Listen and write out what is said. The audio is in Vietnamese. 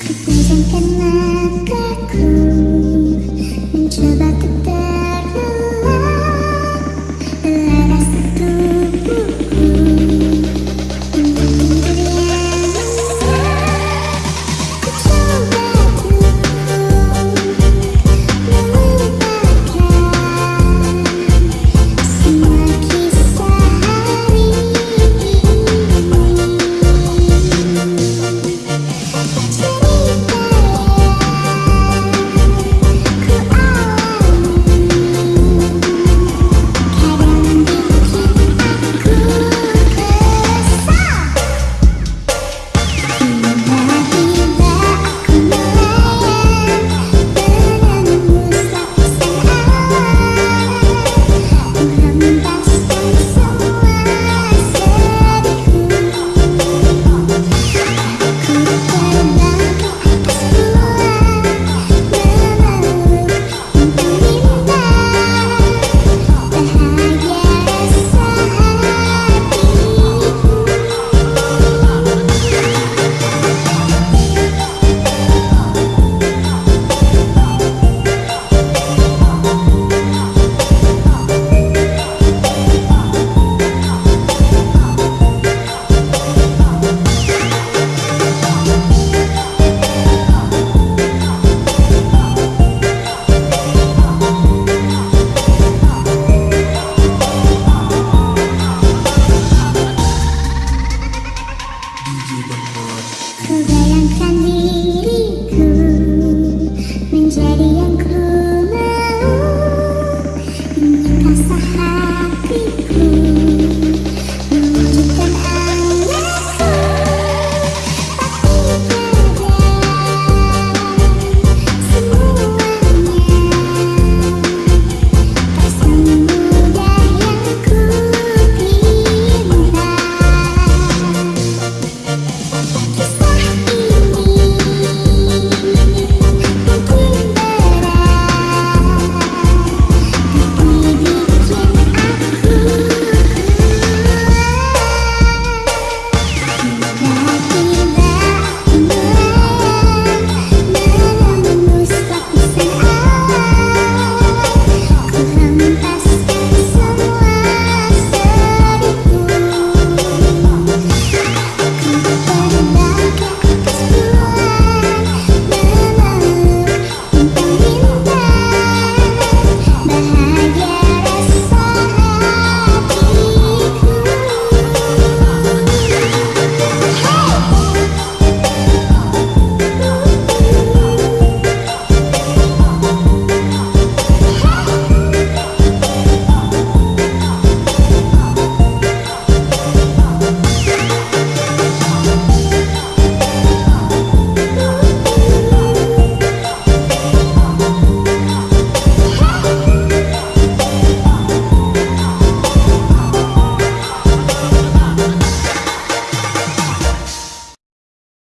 Kepanjangkan langkahku Mencoba untuk terulang passar.